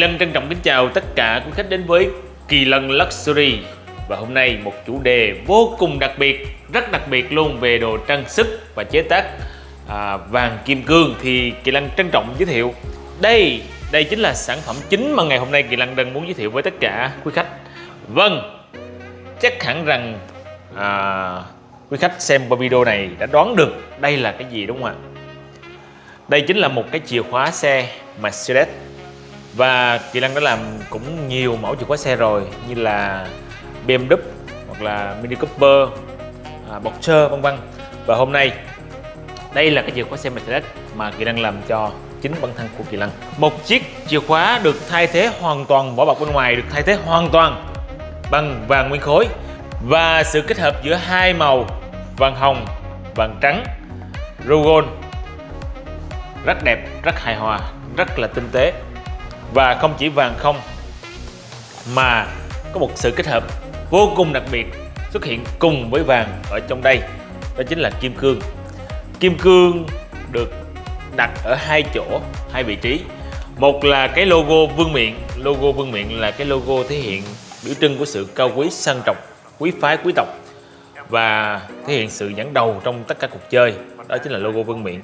Kỳ Lân trân trọng kính chào tất cả quý khách đến với Kỳ Lân Luxury. Và hôm nay một chủ đề vô cùng đặc biệt, rất đặc biệt luôn về đồ trang sức và chế tác à, vàng kim cương Thì Kỳ Lân trân trọng giới thiệu. Đây, đây chính là sản phẩm chính mà ngày hôm nay Kỳ Lân đang muốn giới thiệu với tất cả quý khách. Vâng, chắc hẳn rằng à, quý khách xem qua video này đã đoán được đây là cái gì đúng không ạ? Đây chính là một cái chìa khóa xe Mercedes và Kỳ Lăng đã làm cũng nhiều mẫu chìa khóa xe rồi như là BMW hoặc là Mini Cooper, à, Boxer vân vân. Và hôm nay đây là cái chìa khóa xe Mercedes mà Kỳ Lăng làm cho chính bản thân của Kỳ Lăng. một chiếc chìa khóa được thay thế hoàn toàn vỏ bọc bên ngoài được thay thế hoàn toàn bằng vàng nguyên khối. Và sự kết hợp giữa hai màu vàng hồng vàng trắng Rogon rất đẹp rất hài hòa rất là tinh tế và không chỉ vàng không, mà có một sự kết hợp vô cùng đặc biệt xuất hiện cùng với vàng ở trong đây. Đó chính là kim cương. Kim cương được đặt ở hai chỗ, hai vị trí. Một là cái logo vương miện. Logo vương miện là cái logo thể hiện biểu trưng của sự cao quý, sang trọng, quý phái, quý tộc và thể hiện sự dẫn đầu trong tất cả cuộc chơi. Đó chính là logo vương miện.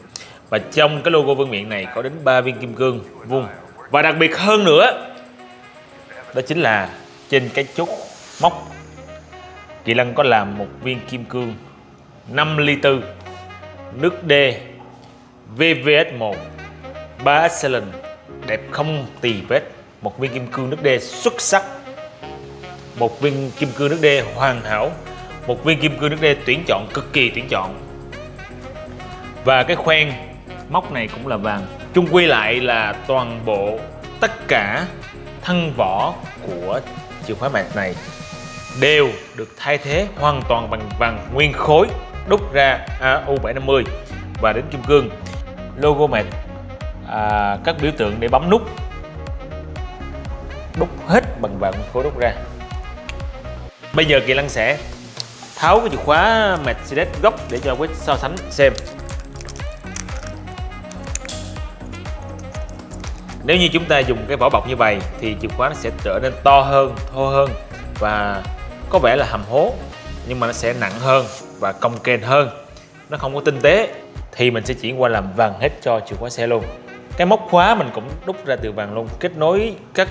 Và trong cái logo vương miện này có đến 3 viên kim cương vuông và đặc biệt hơn nữa, đó chính là trên cái chốt móc, Kỳ Lân có làm một viên kim cương 5 ly tư nước D VVS1 3 excellent, đẹp không tì vết. Một viên kim cương nước D xuất sắc. Một viên kim cương nước D hoàn hảo. Một viên kim cương nước D tuyển chọn, cực kỳ tuyển chọn. Và cái khoen móc này cũng là vàng. Chung quy lại là toàn bộ tất cả thân vỏ của chìa khóa mạc này đều được thay thế hoàn toàn bằng vàng nguyên khối đúc ra AU750 và đến kim cương. Logo mạc à, các biểu tượng để bấm nút đúc hết bằng vàng nguyên khối đúc ra. Bây giờ kỳ lân sẽ tháo cái chìa khóa Mercedes gốc để cho quý so sánh xem. Nếu như chúng ta dùng cái vỏ bọc như vậy thì chìa khóa nó sẽ trở nên to hơn, thô hơn và có vẻ là hầm hố nhưng mà nó sẽ nặng hơn và cong kềnh hơn. Nó không có tinh tế thì mình sẽ chuyển qua làm vàng hết cho chìa khóa xe luôn. Cái móc khóa mình cũng đúc ra từ vàng luôn kết nối các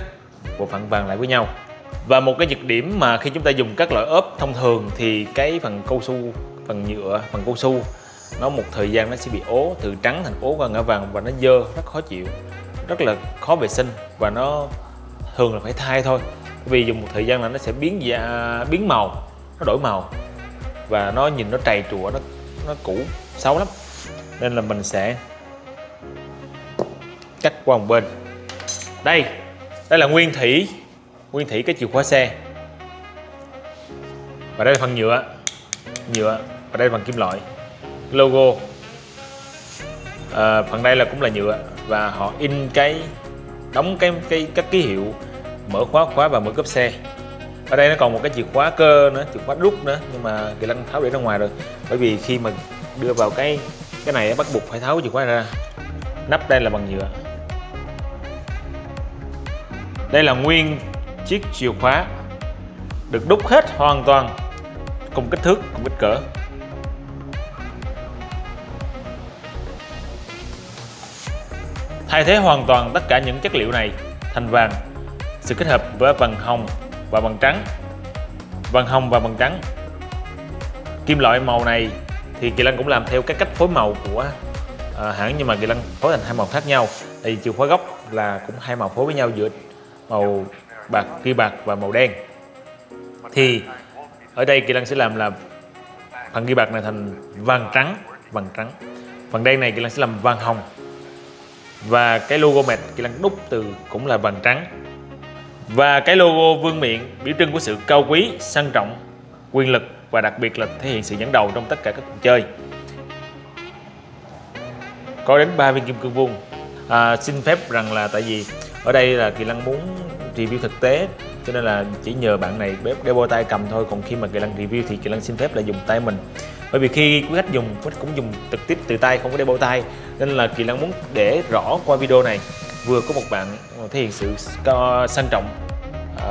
bộ phận vàng lại với nhau. Và một cái nhược điểm mà khi chúng ta dùng các loại ốp thông thường thì cái phần cao su phần nhựa phần cao su nó một thời gian nó sẽ bị ố từ trắng thành ố qua ngã vàng và nó dơ rất khó chịu rất là khó vệ sinh và nó thường là phải thay thôi. Vì dùng một thời gian là nó sẽ biến da biến màu nó đổi màu và nó nhìn nó trầy trụa nó nó cũ xấu lắm. Nên là mình sẽ cắt qua một bên. Đây đây là nguyên thủy nguyên thủy cái chìa khóa xe. Và đây là phần nhựa nhựa và đây là phần kim loại. Logo. À, phần đây là cũng là nhựa và họ in cái, đóng cái cái các ký hiệu, mở khóa khóa và mở cốp xe. Ở đây nó còn một cái chìa khóa cơ nữa, chìa khóa rút nữa, nhưng mà kỳ lân tháo để ra ngoài rồi. Bởi vì khi mà đưa vào cái cái này bắt buộc phải tháo chìa khóa ra. Nắp đây là bằng nhựa. Đây là nguyên chiếc chìa khóa, được đúc hết hoàn toàn, cùng kích thước, cùng kích cỡ. Thay thế hoàn toàn tất cả những chất liệu này thành vàng. Sự kết hợp với vàng hồng và vàng trắng. Vàng hồng và vàng trắng. Kim loại màu này thì Kỳ Lân cũng làm theo cái cách phối màu của à, hãng nhưng mà Kỳ Lân phối thành hai màu khác nhau. Thì chìa khóa gốc là cũng hai màu phối với nhau giữa màu bạc ghi bạc và màu đen. Thì ở đây Kỳ Lân sẽ làm là phần ghi bạc này thành vàng trắng vàng trắng. Phần đen này Kỳ Lân sẽ làm vàng hồng và cái logo mệt kỳ lân đúc từ cũng là vàng trắng. Và cái logo vương miện biểu trưng của sự cao quý sang trọng quyền lực và đặc biệt là thể hiện sự dẫn đầu trong tất cả các cuộc chơi. Có đến 3 viên kim cương vuông. À, xin phép rằng là tại vì ở đây là kỳ lân muốn review thực tế cho nên là chỉ nhờ bạn này bếp đeo tay cầm thôi. Còn khi mà kỳ lân review thì kỳ lân xin phép là dùng tay mình. Bởi vì khi quý khách dùng quý khách cũng dùng trực tiếp từ tay không có đeo bao tay. Nên là kỳ lân muốn để rõ qua video này. Vừa có một bạn ờ, thể hiện sự sang trọng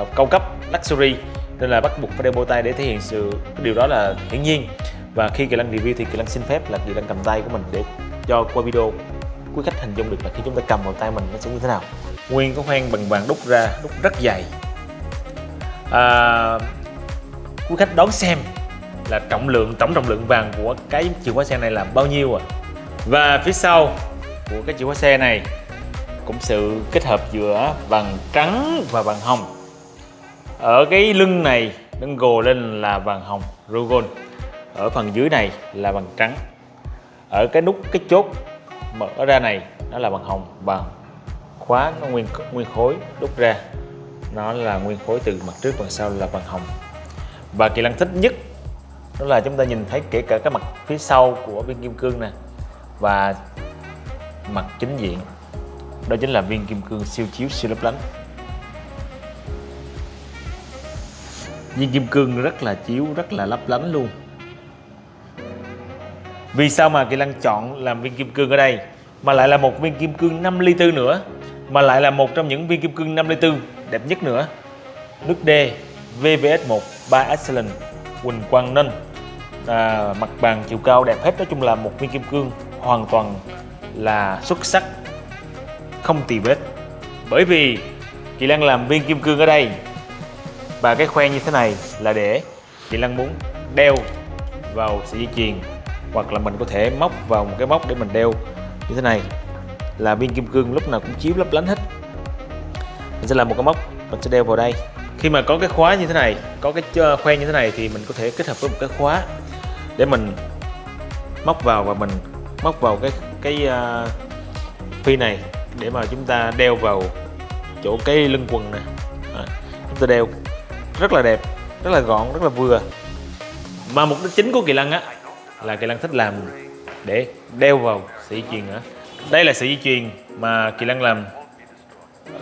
uh, cao cấp luxury. Nên là bắt buộc phải đeo bow tay để thể hiện sự điều đó là hiển nhiên. Và khi Kỳ lân review thì Kỳ lân xin phép là Kỳ lân cầm tay của mình để cho qua video. Quý khách hình dung được là khi chúng ta cầm vào tay mình nó sẽ như thế nào. Nguyên có khoen bằng vàng đúc ra đúc rất dày à, quý khách đón xem là trọng lượng tổng trọng lượng vàng của cái chìa khóa xe này là bao nhiêu à và phía sau của cái chìa khóa xe này cũng sự kết hợp giữa vàng trắng và vàng hồng. Ở cái lưng này đứng gồ lên là vàng hồng Rogon ở phần dưới này là vàng trắng. Ở cái nút cái chốt mở ra này nó là vàng hồng và khóa nó nguyên nguyên khối đúc ra nó là nguyên khối từ mặt trước và sau là bằng hồng. Và kỳ lân thích nhất đó là chúng ta nhìn thấy kể cả cái mặt phía sau của viên kim cương nè và mặt chính diện. Đó chính là viên kim cương siêu chiếu, siêu lấp lánh. Viên kim cương rất là chiếu, rất là lấp lánh luôn. Vì sao mà Kỳ Lăng chọn làm viên kim cương ở đây? Mà lại là một viên kim cương 5 ly tư nữa, mà lại là một trong những viên kim cương 5 ly tư đẹp nhất nữa. Nước D VVS1 3 Excellent Quỳnh Quang Ninh à, mặt bàn chiều cao đẹp hết nói chung là một viên kim cương hoàn toàn là xuất sắc không tì vết. Bởi vì Kỳ Lan làm viên kim cương ở đây và cái khoen như thế này là để Kỳ Lan muốn đeo vào sợi dây chuyền hoặc là mình có thể móc vào một cái móc để mình đeo. Như thế này là viên kim cương lúc nào cũng chiếu lấp lánh hết mình sẽ làm một cái móc mình sẽ đeo vào đây. Khi mà có cái khóa như thế này có cái khoen như thế này thì mình có thể kết hợp với một cái khóa để mình móc vào và mình móc vào cái cái uh, phi này để mà chúng ta đeo vào chỗ cái lưng quần nè. À, chúng ta đeo rất là đẹp rất là gọn rất là vừa. Mà mục đích chính của kỳ lân á là Kỳ Lân thích làm để đeo vào sợi dây chuyền á đây là sợi dây chuyền mà Kỳ Lân làm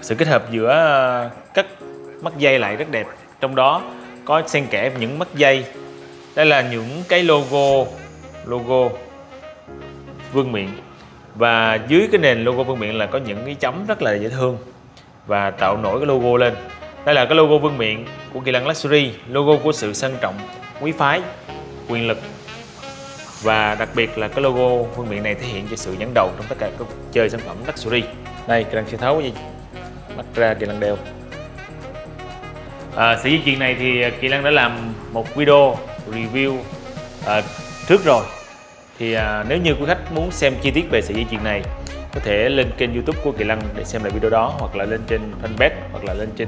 sự kết hợp giữa ờ, các mắt dây lại rất đẹp. Trong đó có xen kẽ những mắt dây. Đây là những cái logo logo vương miện. Và dưới cái nền logo vương miện là có những cái chấm rất là dễ thương và tạo nổi cái logo lên. Đây là cái logo vương miện của Kỳ Lân Luxury, logo của sự sang trọng, quý phái, quyền lực. Và đặc biệt là cái logo vương miện này thể hiện cho sự dẫn đầu trong tất cả các chơi sản phẩm luxury. Đây, kỳ lân tháo cái gì bắt ra kỳ lân đeo. À, sự di chuyển này thì kỳ lăng đã làm một video review à, trước rồi. Thì à, nếu như quý khách muốn xem chi tiết về sợi dây chuyền này có thể lên kênh youtube của Kỳ lăng để xem lại video đó hoặc là lên trên fanpage hoặc là lên trên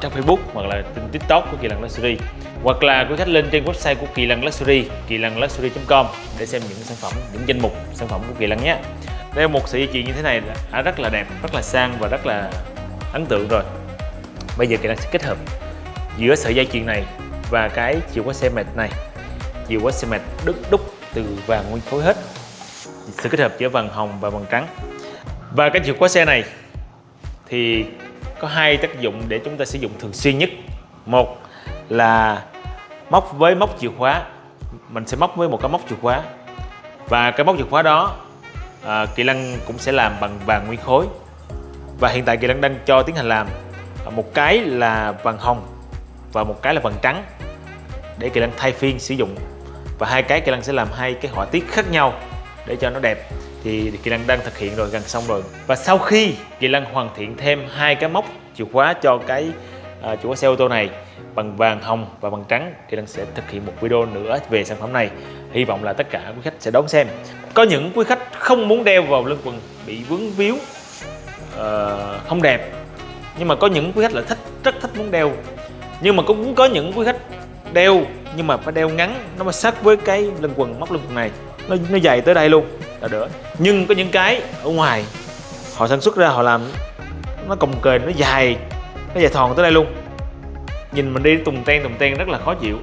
trang Facebook hoặc là trên TikTok của Kỳ lăng Luxury. Hoặc là quý khách lên trên website của Kỳ lăng Luxury kỳ lăng luxury.com để xem những sản phẩm những danh mục sản phẩm của Kỳ lăng nhé đây một sợi dây chuyền như thế này đã rất là đẹp, rất là sang và rất là ấn tượng rồi. Bây giờ Kỳ đang sẽ kết hợp giữa sợi dây chuyền này và cái chìa khóa xe mệt này. Chìa khóa xe mệt đúc đúc từ vàng nguyên khối hết. Sự kết hợp giữa vàng hồng và vàng trắng. Và cái chìa khóa xe này thì có hai tác dụng để chúng ta sử dụng thường xuyên nhất. Một là móc với móc chìa khóa, mình sẽ móc với một cái móc chìa khóa. Và cái móc chìa khóa đó à, Kỳ Lân cũng sẽ làm bằng vàng nguyên khối. Và hiện tại Kỳ Lân đang cho tiến hành làm một cái là vàng hồng và một cái là vàng trắng để Kỳ Lân thay phiên sử dụng. Và hai cái Kỳ Lân sẽ làm hai cái họa tiết khác nhau để cho nó đẹp. Thì Kỳ Lân đang thực hiện rồi gần xong rồi. Và sau khi Kỳ Lân hoàn thiện thêm hai cái móc chìa khóa cho cái uh, chìa khóa xe ô tô này bằng vàng hồng và bằng trắng thì đang sẽ thực hiện một video nữa về sản phẩm này. Hy vọng là tất cả quý khách sẽ đón xem. Có những quý khách không muốn đeo vào lưng quần bị vướng víu uh, không đẹp. Nhưng mà có những quý khách là thích rất thích muốn đeo. Nhưng mà cũng có những quý khách đeo nhưng mà phải đeo ngắn nó mới sát với cái lưng quần móc lưng quần này. Nó nó dày tới đây luôn là đỡ. Nhưng có những cái ở ngoài họ sản xuất ra họ làm nó cồng kềnh nó dài nó dài thòn tới đây luôn nhìn mình đi tùng ten tùng ten rất là khó chịu.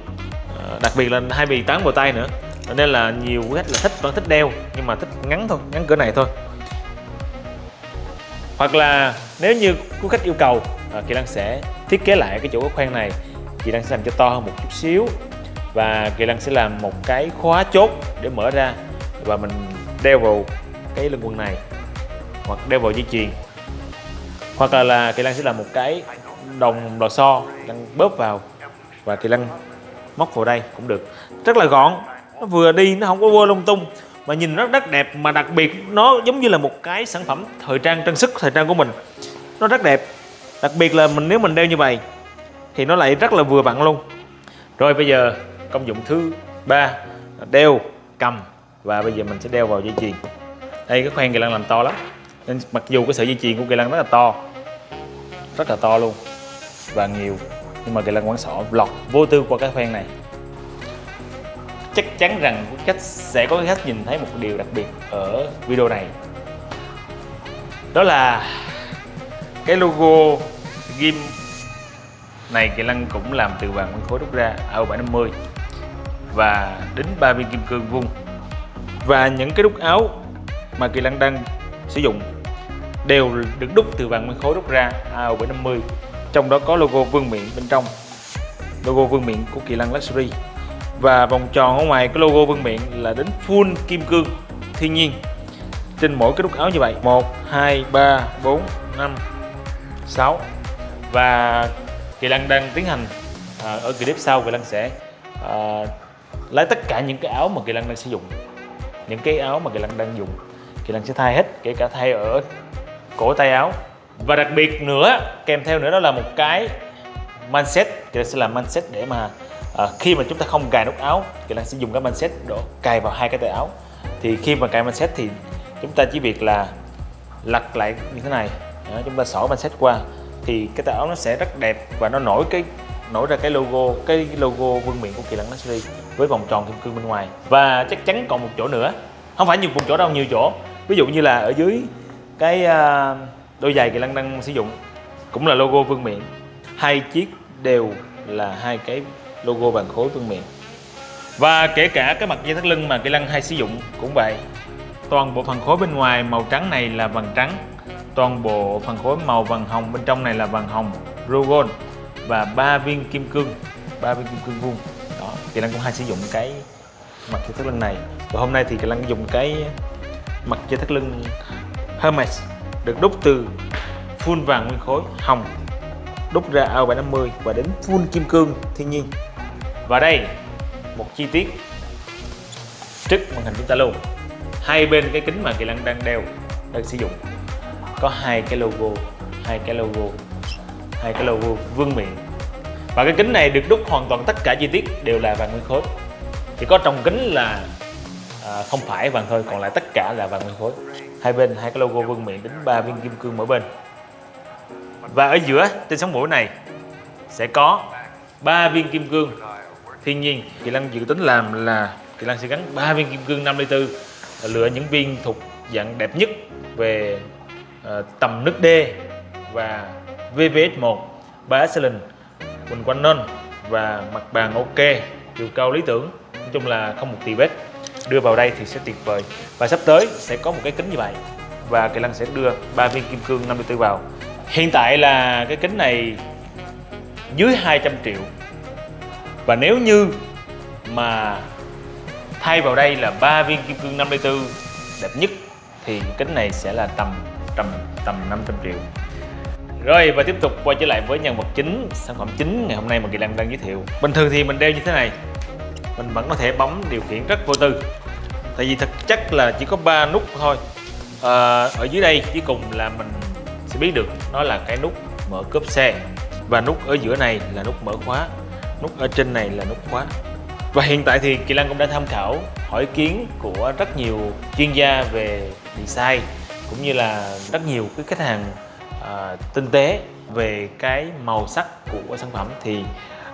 À, đặc biệt là hai bì tán vào tay nữa. Nên là nhiều khách là thích vẫn thích đeo nhưng mà thích ngắn thôi ngắn cỡ này thôi. Hoặc là nếu như quý khách yêu cầu à, Kỳ Lăng sẽ thiết kế lại cái chỗ khoen này. Kỳ Lăng sẽ làm cho to hơn một chút xíu và Kỳ Lăng sẽ làm một cái khóa chốt để mở ra và mình đeo vào cái lưng quần này hoặc đeo vào dây chuyền. Hoặc là, là Kỳ Lan sẽ làm một cái đồng lò xo Lân bóp vào và thì lăng móc vào đây cũng được. Rất là gọn, nó vừa đi nó không có vơ lung tung mà nhìn rất rất đẹp mà đặc biệt nó giống như là một cái sản phẩm thời trang trang sức thời trang của mình. Nó rất đẹp, đặc biệt là mình, nếu mình đeo như vậy thì nó lại rất là vừa vặn luôn. Rồi bây giờ công dụng thứ ba đeo cầm và bây giờ mình sẽ đeo vào dây chuyền. Đây, cái khoen kỳ lân làm to lắm. Nên mặc dù cái sợi dây chuyền của kỳ lân rất là to, rất là to luôn và nhiều. Nhưng mà kỳ lân quán sọ lọt vô tư qua cái khoen này. Chắc chắn rằng khách sẽ có khách nhìn thấy một điều đặc biệt ở video này. Đó là cái logo ghim này kỳ lân cũng làm từ vàng nguyên khối đúc ra AO 750 và đính ba viên kim cương vuông. Và những cái đúc áo mà kỳ lân đang sử dụng đều được đúc từ vàng nguyên khối đúc ra AO 750 trong đó có logo vương miện bên trong. Logo vương miện của kỳ lân luxury. Và vòng tròn ở ngoài cái logo vương miện là đến full kim cương. Thiên nhiên. Trên mỗi cái nút áo như vậy. 1 2 3 4 5 6 và Kỳ Lân đang tiến hành à, ở clip sau Kỳ Lân sẽ à, lấy tất cả những cái áo mà Kỳ Lân đang sử dụng. Những cái áo mà Kỳ Lân đang dùng. Kỳ Lân sẽ thay hết kể cả thay ở cổ tay áo và đặc biệt nữa kèm theo nữa đó là một cái manset Kỳ Lân sẽ làm manset để mà à, khi mà chúng ta không cài nút áo thì Lân sẽ dùng cái manset đổ cài vào hai cái tay áo. Thì khi mà cài manset thì chúng ta chỉ việc là lật lại như thế này. Đó, chúng ta xỏ manset qua. Thì cái tay áo nó sẽ rất đẹp và nó nổi cái nổi ra cái logo cái logo vương miện của kỳ lân luxury với vòng tròn kim cương bên ngoài. Và chắc chắn còn một chỗ nữa. Không phải nhiều một chỗ đâu nhiều chỗ. Ví dụ như là ở dưới cái uh, đôi giày kỳ lân đang sử dụng cũng là logo vương miện. Hai chiếc đều là hai cái logo bàn khối vương miện. Và kể cả cái mặt dây thắt lưng mà kỳ lân hay sử dụng cũng vậy. Toàn bộ phần khối bên ngoài màu trắng này là vàng trắng. Toàn bộ phần khối màu vàng hồng bên trong này là vàng hồng Rogon và ba viên kim cương, ba viên kim cương vuông. Đó, Kỳ Lân cũng hay sử dụng cái mặt dây thắt lưng này. Và hôm nay thì Kỳ Lân dùng cái mặt dây thắt lưng Hermes được đúc từ full vàng nguyên khối hồng đúc ra ao 750 và đến full kim cương thiên nhiên. Và đây một chi tiết trước màn hình chúng ta luôn hai bên cái kính mà Kỳ Lân đang đeo đang sử dụng có hai cái logo hai cái logo hai cái logo vương miện. Và cái kính này được đúc hoàn toàn tất cả chi tiết đều là vàng nguyên khối. Chỉ có trong kính là à, không phải vàng thôi còn lại tất cả là vàng nguyên khối hai bên hai cái logo vương miện đến ba viên kim cương mỗi bên. Và ở giữa trên sóng mũi này sẽ có ba viên kim cương. Thiên nhiên kỳ lân dự tính làm là kỳ lân sẽ gắn ba viên kim cương 54 lựa những viên thuộc dạng đẹp nhất về uh, tầm nước D và VVS1 ba excellent quỳnh quanh nên và mặt bàn ok chiều cao lý tưởng. Nói chung là không một tì vết đưa vào đây thì sẽ tuyệt vời. Và sắp tới sẽ có một cái kính như vậy. Và Kỳ Lân sẽ đưa ba viên kim cương 54 vào. Hiện tại là cái kính này dưới 200 triệu. Và nếu như mà thay vào đây là ba viên kim cương 54 đẹp nhất, thì kính này sẽ là tầm tầm tầm 500 triệu. Rồi, và tiếp tục quay trở lại với nhân vật chính, sản phẩm chính ngày hôm nay mà Kỳ lân đang giới thiệu. Bình thường thì mình đeo như thế này mình vẫn có thể bấm điều khiển rất vô tư. Tại vì thực chất là chỉ có ba nút thôi. À, ở dưới đây cuối cùng là mình sẽ biết được nó là cái nút mở cốp xe. Và nút ở giữa này là nút mở khóa. Nút ở trên này là nút khóa. Và hiện tại thì Kỳ Lan cũng đã tham khảo hỏi ý kiến của rất nhiều chuyên gia về design cũng như là rất nhiều cái khách hàng uh, tinh tế về cái màu sắc của sản phẩm. Thì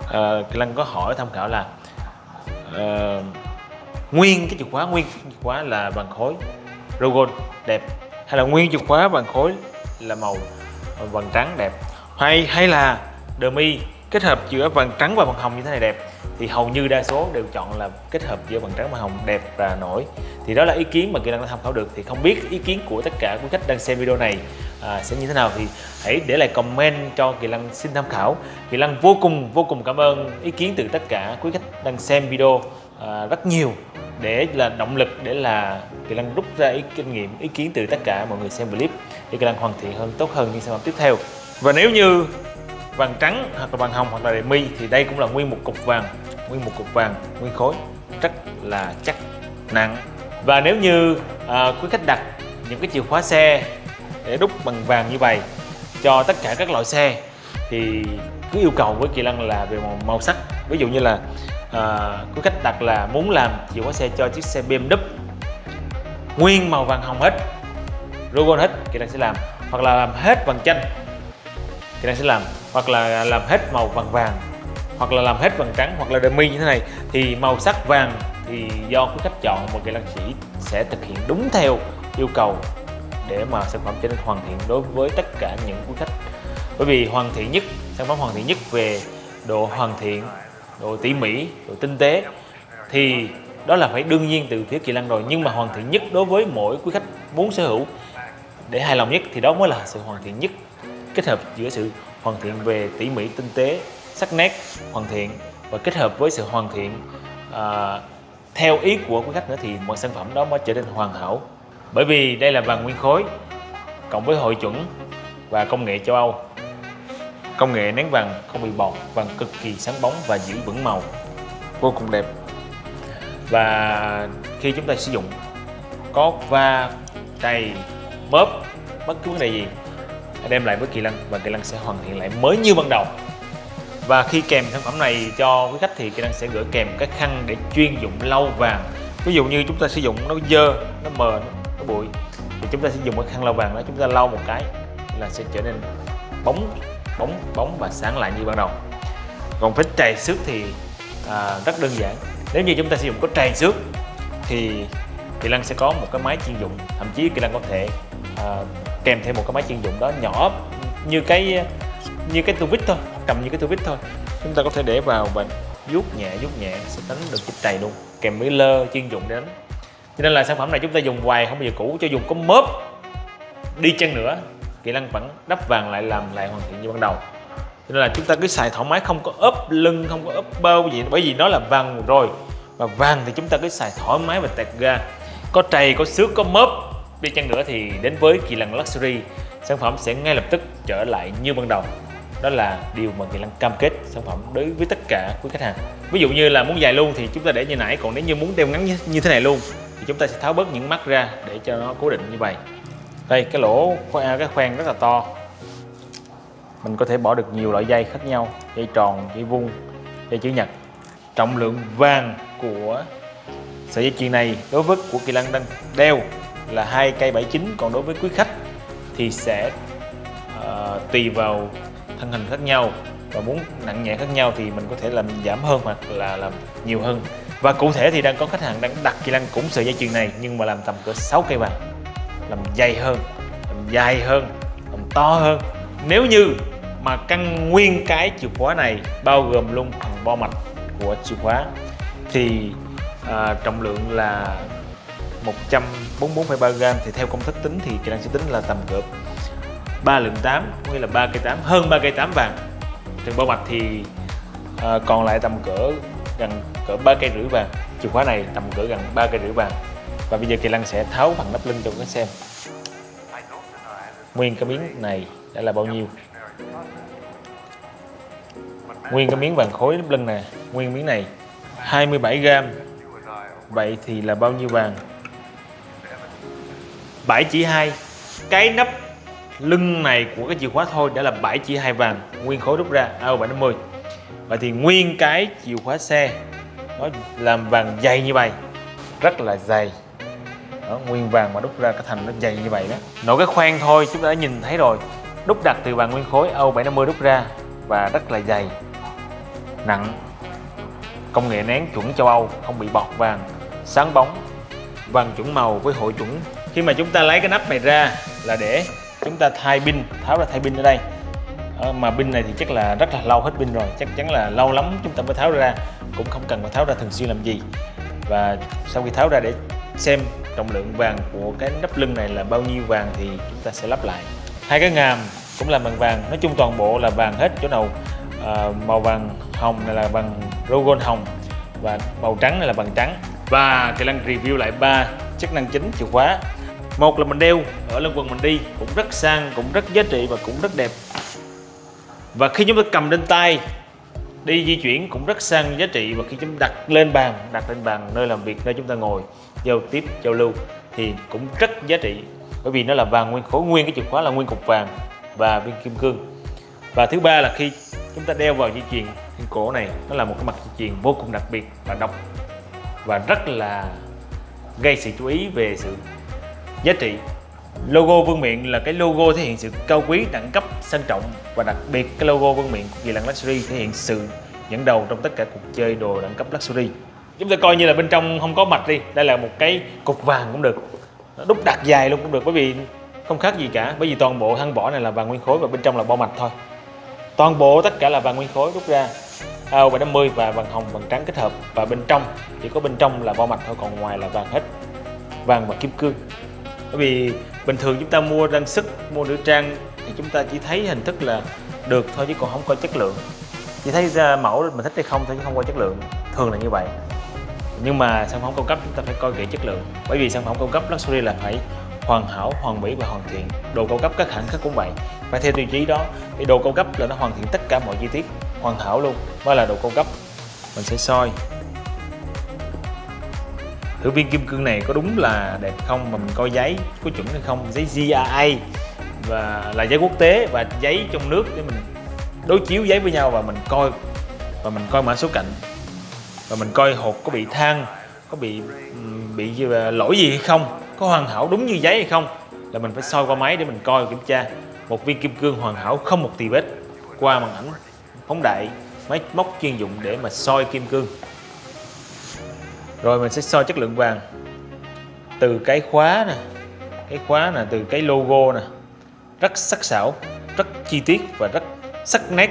ờ, uh, Lăng có hỏi tham khảo là uh, nguyên cái chìa khóa nguyên chìa khóa là vàng khối logo đẹp hay là nguyên chìa khóa vàng khối là màu vàng trắng đẹp. Hay hay là demi kết hợp giữa vàng trắng và vàng hồng như thế này đẹp. Thì hầu như đa số đều chọn là kết hợp giữa vàng trắng và hồng đẹp và nổi. Thì đó là ý kiến mà kỳ năng đã tham khảo được. Thì không biết ý kiến của tất cả quý khách đang xem video này à, sẽ như thế nào? Thì hãy để lại comment cho kỳ lăng xin tham khảo. Kỳ lăng vô cùng vô cùng cảm ơn ý kiến từ tất cả quý khách đang xem video à, rất nhiều để là động lực để là Kỳ lăng rút ra ý kinh nghiệm ý kiến từ tất cả mọi người xem clip để Kỳ lăng hoàn thiện hơn tốt hơn những sản phẩm tiếp theo. Và nếu như vàng trắng hoặc là vàng hồng hoặc là đề mi thì đây cũng là nguyên một cục vàng nguyên một cục vàng nguyên khối rất là chắc nặng. Và nếu như à, quý khách đặt những cái chìa khóa xe để đúc bằng vàng như vậy cho tất cả các loại xe thì cứ yêu cầu với Kỳ Lân là về màu, màu sắc. Ví dụ như là à, quý khách đặt là muốn làm chìa khóa xe cho chiếc xe BMW nguyên màu vàng hồng hết logo hết Kỳ Lân sẽ làm. Hoặc là làm hết vàng chanh thì đang sẽ làm, hoặc là làm hết màu vàng vàng, hoặc là làm hết vàng trắng, hoặc là demi như thế này. Thì màu sắc vàng thì do quý khách chọn, một Kỳ năng chỉ sẽ thực hiện đúng theo yêu cầu để mà sản phẩm trở nên hoàn thiện đối với tất cả những quý khách. Bởi vì hoàn thiện nhất, sản phẩm hoàn thiện nhất về độ hoàn thiện, độ tỉ mỉ, độ tinh tế, thì đó là phải đương nhiên từ phía kỳ lân rồi. Nhưng mà hoàn thiện nhất đối với mỗi quý khách muốn sở hữu để hài lòng nhất thì đó mới là sự hoàn thiện nhất kết hợp giữa sự hoàn thiện về tỉ mỉ tinh tế sắc nét hoàn thiện và kết hợp với sự hoàn thiện à, theo ý của quý khách nữa thì một sản phẩm đó mới trở nên hoàn hảo. Bởi vì đây là vàng nguyên khối cộng với hội chuẩn và công nghệ châu Âu. Công nghệ nén vàng không bị bọt vàng cực kỳ sáng bóng và giữ vững màu. Vô cùng đẹp. Và khi chúng ta sử dụng có va trầy bóp bất cứ vấn đề gì hãy đem lại với kỳ lân và kỳ lân sẽ hoàn thiện lại mới như ban đầu. Và khi kèm sản phẩm này cho quý khách thì kỳ lân sẽ gửi kèm cái khăn để chuyên dụng lau vàng. Ví dụ như chúng ta sử dụng nó dơ nó mờ nó bụi thì chúng ta sẽ dùng cái khăn lau vàng đó chúng ta lau một cái là sẽ trở nên bóng bóng bóng và sáng lại như ban đầu. Còn với trầy xước thì à, rất đơn giản. Nếu như chúng ta sử dụng có trầy xước thì Kỳ Lân sẽ có một cái máy chuyên dụng thậm chí Kỳ Lân có thể à, kèm thêm một cái máy chuyên dụng đó nhỏ như cái như cái tu vít thôi cầm như cái tu vít thôi. Chúng ta có thể để vào và vuốt nhẹ vuốt nhẹ, sẽ đánh được cái đầy luôn. Kèm với lơ chuyên dụng để đánh. Cho nên là sản phẩm này chúng ta dùng hoài, không bao giờ cũ, cho dùng có mớp đi chăng nữa, kỹ năng vẫn đắp vàng lại, làm lại hoàn thiện như ban đầu. Cho nên là chúng ta cứ xài thoải mái, không có ốp lưng, không có ốp bao gì, bởi vì nó là vàng rồi. Và vàng thì chúng ta cứ xài thoải mái và tẹt ga. Có trầy, có xước, có mớp đi chăng nữa thì đến với kỳ lân luxury. Sản phẩm sẽ ngay lập tức trở lại như ban đầu. Đó là điều mà kỳ lân cam kết sản phẩm đối với tất cả quý khách hàng. Ví dụ như là muốn dài luôn thì chúng ta để như nãy, còn nếu như muốn đeo ngắn như thế này luôn thì chúng ta sẽ tháo bớt những mắt ra để cho nó cố định như vậy. Đây, cái lỗ à, cái khoen rất là to. Mình có thể bỏ được nhiều loại dây khác nhau, dây tròn, dây vuông, dây chữ nhật. Trọng lượng vàng của sợi dây chuyền này đối với của kỳ lân đang đeo là hai cây 79 còn đối với quý khách thì sẽ uh, tùy vào thân hình khác nhau và muốn nặng nhẹ khác nhau thì mình có thể làm giảm hơn hoặc là làm nhiều hơn. Và cụ thể thì đang có khách hàng đang đặt kỳ lăng cũng sợi dây chuyền này nhưng mà làm tầm cỡ 6 cây vàng làm dày hơn làm dài hơn làm to hơn. Nếu như mà căn nguyên cái chìa khóa này bao gồm luôn phần bo mạch của chìa khóa thì à, trọng lượng là 144,3 gram thì theo công thức tính thì kỹ năng sẽ tính là tầm cỡ 3 lượng 8 có nghĩa là 3 cây 8 hơn 3 cây 8 vàng. Trên bao mạch thì à, còn lại tầm cỡ gần cỡ 3 cây rưỡi vàng. Chìa khóa này tầm cỡ gần 3 cây rưỡi vàng. Và bây giờ Kỳ Lăng sẽ tháo phần nắp lưng cho các xem. Nguyên cái miếng này đã là bao nhiêu? Nguyên cái miếng vàng khối nắp lưng nè. Nguyên miếng này 27 gram. Vậy thì là bao nhiêu vàng? 7 chỉ 2 Cái nắp lưng này của cái chìa khóa thôi đã là 7 chỉ 2 vàng Nguyên khối rút ra. AO750 và thì nguyên cái chìa khóa xe Nó làm vàng dày như vậy Rất là dày. Đó, nguyên vàng mà đúc ra cái thành nó dày như vậy đó. Nổi cái khoen thôi chúng ta đã nhìn thấy rồi. Đúc đặt từ vàng nguyên khối Âu750 đúc ra và rất là dày. Nặng. Công nghệ nén chuẩn châu Âu không bị bọt vàng sáng bóng vàng chuẩn màu với hội chuẩn khi mà chúng ta lấy cái nắp này ra là để chúng ta thay pin tháo ra thay pin ở đây. À, mà pin này thì chắc là rất là lâu hết pin rồi chắc chắn là lâu lắm chúng ta mới tháo ra cũng không cần phải tháo ra thường xuyên làm gì. Và sau khi tháo ra để xem trọng lượng vàng của cái nắp lưng này là bao nhiêu vàng thì chúng ta sẽ lắp lại. Hai cái ngàm cũng là bằng vàng nói chung toàn bộ là vàng hết chỗ nào à, màu vàng hồng này là bằng rogon hồng và màu trắng này là bằng trắng. Và Kỳ Lăng review lại ba chức năng chính chìa khóa một là mình đeo, ở lưng quần mình đi, cũng rất sang, cũng rất giá trị và cũng rất đẹp. Và khi chúng ta cầm lên tay, đi di chuyển cũng rất sang giá trị. Và khi chúng ta đặt lên bàn, đặt lên bàn nơi làm việc, nơi chúng ta ngồi, giao tiếp, giao lưu, thì cũng rất giá trị. Bởi vì nó là vàng nguyên khối, nguyên cái chìa khóa là nguyên cục vàng và viên kim cương. Và thứ ba là khi chúng ta đeo vào dây chuyền trên cổ này, nó là một cái mặt dây chuyền vô cùng đặc biệt và độc và rất là gây sự chú ý về sự giá trị. Logo vương miện là cái logo thể hiện sự cao quý, đẳng cấp, sang trọng và đặc biệt cái logo vương miện của kỳ lân luxury thể hiện sự dẫn đầu trong tất cả cuộc chơi đồ đẳng cấp luxury. Chúng ta coi như là bên trong không có mạch đi, đây là một cái cục vàng cũng được. Đúc đặt dài luôn cũng được, bởi vì không khác gì cả, bởi vì toàn bộ thân vỏ này là vàng nguyên khối và bên trong là bao mạch thôi. Toàn bộ, tất cả là vàng nguyên khối rút ra. AO 750 và vàng hồng, vàng trắng kết hợp. Và bên trong, chỉ có bên trong là bao mạch thôi, còn ngoài là vàng hết. Vàng và kim cương bởi vì bình thường chúng ta mua trang sức, mua nữ trang thì chúng ta chỉ thấy hình thức là được thôi chứ còn không coi chất lượng. Chỉ thấy ra mẫu mình thích hay không thôi chứ không coi chất lượng. Thường là như vậy. Nhưng mà sản phẩm cao cấp chúng ta phải coi kỹ chất lượng. Bởi vì sản phẩm cao cấp luxury là phải hoàn hảo, hoàn mỹ và hoàn thiện. Đồ cao cấp các hãng khác cũng vậy. Phải theo tiêu chí đó, thì đồ cao cấp là nó hoàn thiện tất cả mọi chi tiết, hoàn hảo luôn. Mới là đồ cao cấp. Mình sẽ soi thử viên kim cương này có đúng là đẹp không mà mình coi giấy có chuẩn hay không? Giấy GIA và là giấy quốc tế và giấy trong nước để mình đối chiếu giấy với nhau và mình coi, và mình coi mã số cạnh. Và mình coi hộp có bị than có bị bị ờ, lỗi gì hay không? Có hoàn hảo đúng như giấy hay không? Là mình phải soi qua máy để mình coi kiểm tra. Một viên kim cương hoàn hảo không một tì vết. Qua màn ảnh phóng đại, máy móc chuyên dụng để mà soi kim cương rồi mình sẽ soi chất lượng vàng. Từ cái khóa nè, cái khóa nè, từ cái logo nè. Rất sắc sảo, rất chi tiết và rất sắc nét.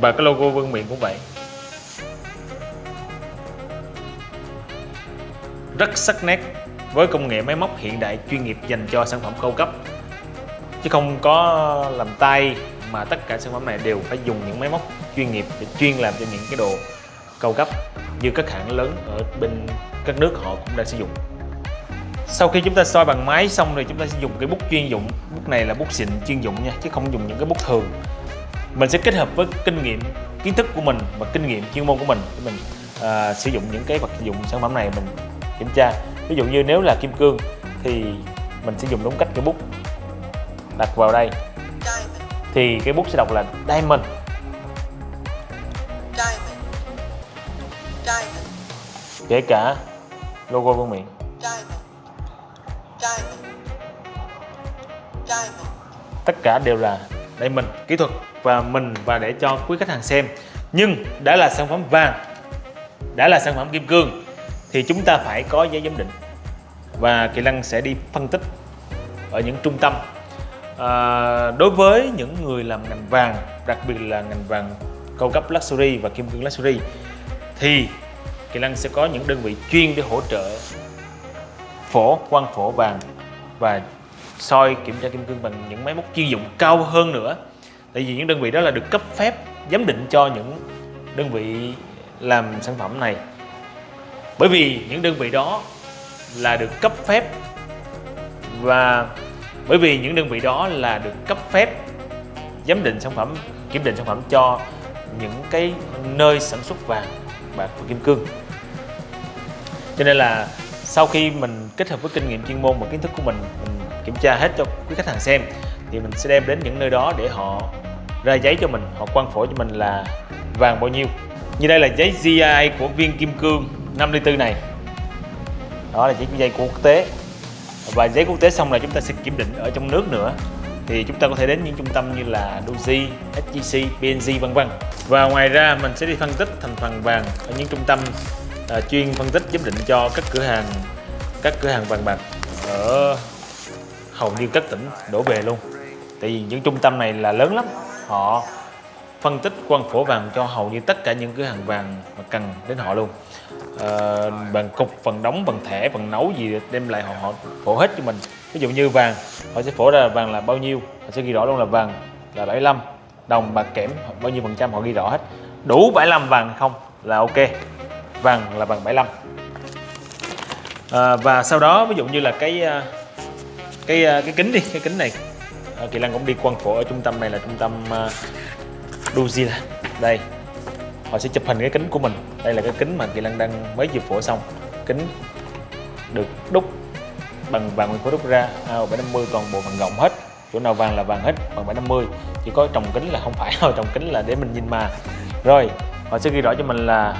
Và cái logo vương miện cũng vậy. Rất sắc nét với công nghệ máy móc hiện đại chuyên nghiệp dành cho sản phẩm cao cấp. Chứ không có làm tay mà tất cả sản phẩm này đều phải dùng những máy móc chuyên nghiệp để chuyên làm cho những cái đồ cao cấp như các hãng lớn ở bên các nước họ cũng đang sử dụng. Sau khi chúng ta soi bằng máy xong rồi chúng ta sẽ dùng cái bút chuyên dụng. Bút này là bút xịn chuyên dụng nha chứ không dùng những cái bút thường. Mình sẽ kết hợp với kinh nghiệm kiến thức của mình và kinh nghiệm chuyên môn của mình để mình à, sử dụng những cái vật dụng sản phẩm này mình kiểm tra. Ví dụ như nếu là kim cương thì mình sẽ dùng đúng cách cái bút đặt vào đây thì cái bút sẽ đọc là diamond. Kể cả logo vương miện tất cả đều là diamond. Kỹ thuật và mình và để cho quý khách hàng xem. Nhưng đã là sản phẩm vàng đã là sản phẩm kim cương thì chúng ta phải có giấy giám định. Và Kỳ Lăng sẽ đi phân tích ở những trung tâm à, đối với những người làm ngành vàng đặc biệt là ngành vàng cao cấp luxury và kim cương luxury thì Kỳ Lăng sẽ có những đơn vị chuyên để hỗ trợ phổ, quang phổ vàng và soi kiểm tra kim cương bằng những máy móc chuyên dụng cao hơn nữa. Tại vì những đơn vị đó là được cấp phép giám định cho những đơn vị làm sản phẩm này. Bởi vì những đơn vị đó là được cấp phép và bởi vì những đơn vị đó là được cấp phép giám định sản phẩm, kiểm định sản phẩm cho những cái nơi sản xuất vàng bạc và kim cương. Cho nên là sau khi mình kết hợp với kinh nghiệm chuyên môn và kiến thức của mình mình kiểm tra hết cho quý khách hàng xem, thì mình sẽ đem đến những nơi đó để họ ra giấy cho mình, họ quan phổ cho mình là vàng bao nhiêu. Như đây là giấy GI của viên kim cương 54 này. Đó là giấy dây của quốc tế và giấy quốc tế xong là chúng ta sẽ kiểm định ở trong nước nữa. Thì chúng ta có thể đến những trung tâm như là Doji, SGC, PNG vân vân. Và ngoài ra mình sẽ đi phân tích thành phần vàng ở những trung tâm uh, chuyên phân tích giám định cho các cửa hàng các cửa hàng vàng bạc ở hầu như các tỉnh đổ về luôn. Tại vì những trung tâm này là lớn lắm họ phân tích quan phổ vàng cho hầu như tất cả những cửa hàng vàng mà cần đến họ luôn. Ờ, à, bằng cục phần đóng bằng thẻ bằng nấu gì đem lại họ họ phổ hết cho mình. Ví dụ như vàng họ sẽ phổ ra vàng là bao nhiêu? Họ sẽ ghi rõ luôn là vàng là 75 đồng bạc kẽm bao nhiêu phần trăm họ ghi rõ hết. Đủ 75 vàng không là ok. Vàng là vàng 75 à, và sau đó ví dụ như là cái ờ, cái ờ, cái kính đi cái kính này. Kỳ lan cũng đi quan phổ ở trung tâm này là trung tâm uh, Duzila. Đây họ sẽ chụp hình cái kính của mình. Đây là cái kính mà Kỳ Lân đang mới vừa phổ xong. Kính được đúc bằng vàng nguyên khối đúc ra. À, 750 toàn bộ bằng rộng hết. Chỗ nào vàng là vàng hết bằng 750 chỉ có trồng kính là không phải. Thôi trồng kính là để mình nhìn mà. Rồi họ sẽ ghi rõ cho mình là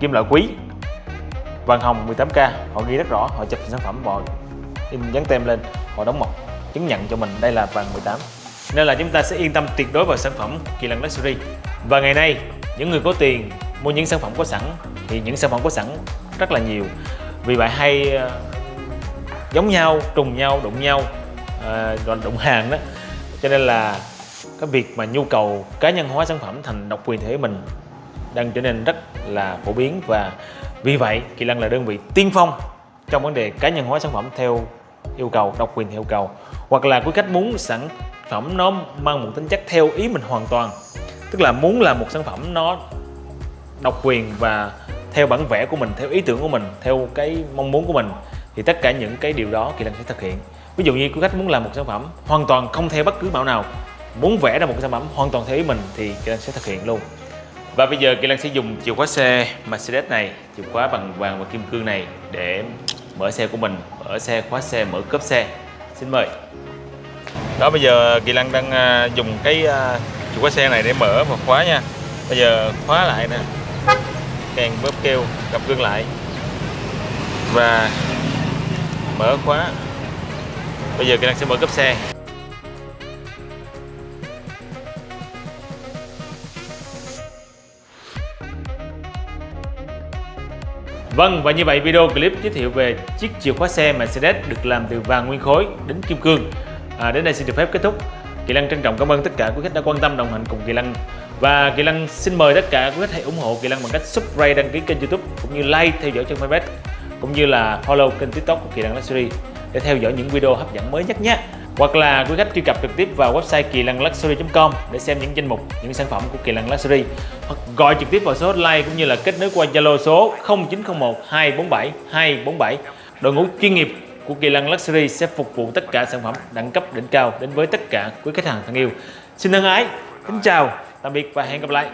kim loại quý vàng hồng 18k họ ghi rất rõ họ chụp sản phẩm họ in dán tem lên họ đóng mộc chứng nhận cho mình đây là vàng 18 nên là chúng ta sẽ yên tâm tuyệt đối vào sản phẩm Kỳ Lân Luxury. Và ngày nay những người có tiền mua những sản phẩm có sẵn thì những sản phẩm có sẵn rất là nhiều. Vì vậy hay uh, giống nhau trùng nhau đụng nhau uh, đụng hàng đó. Cho nên là cái việc mà nhu cầu cá nhân hóa sản phẩm thành độc quyền thể mình đang trở nên rất là phổ biến. Và vì vậy Kỳ Lân là đơn vị tiên phong trong vấn đề cá nhân hóa sản phẩm theo yêu cầu độc quyền theo yêu cầu hoặc là quý khách muốn sản phẩm nó mang một tính chất theo ý mình hoàn toàn. Tức là muốn là một sản phẩm nó độc quyền và theo bản vẽ của mình, theo ý tưởng của mình, theo cái mong muốn của mình, thì tất cả những cái điều đó Kỳ Lân sẽ thực hiện. Ví dụ như quý khách muốn làm một sản phẩm hoàn toàn không theo bất cứ mẫu nào, muốn vẽ ra một sản phẩm hoàn toàn theo ý mình thì Kỳ Lân sẽ thực hiện luôn. Và bây giờ Kỳ Lân sẽ dùng chìa khóa xe Mercedes này, chìa khóa bằng vàng và kim cương này để mở xe của mình, mở xe, khóa xe, mở cốp xe xin mời. Đó bây giờ Kỳ lăng đang à, dùng cái à, chìa khóa xe này để mở và khóa nha. Bây giờ khóa lại nè. Càng bóp kêu gặp gương lại. Và mở khóa. Bây giờ Kỳ lăng sẽ mở cấp xe. Vâng và như vậy video clip giới thiệu về chiếc chìa khóa xe Mercedes được làm từ vàng nguyên khối đến kim cương. À, Đến đây xin được phép kết thúc. Kỳ Lăng trân trọng cảm ơn tất cả quý khách đã quan tâm đồng hành cùng Kỳ Lăng. Và Kỳ Lăng xin mời tất cả quý khách hãy ủng hộ Kỳ Lăng bằng cách subscribe đăng ký kênh youtube cũng như like theo dõi trên fanpage cũng như là follow kênh tiktok của Kỳ Lăng Luxury để theo dõi những video hấp dẫn mới nhất nhé hoặc là quý khách truy cập trực tiếp vào website kỳ lân luxury.com để xem những danh mục, những sản phẩm của Kỳ Lân Luxury hoặc gọi trực tiếp vào số hotline cũng như là kết nối qua Zalo số 0901 247 247. Đội ngũ chuyên nghiệp của Kỳ Lân Luxury sẽ phục vụ tất cả sản phẩm đẳng cấp đỉnh cao đến với tất cả quý khách hàng thân yêu. Xin thân ái, kính chào, tạm biệt và hẹn gặp lại.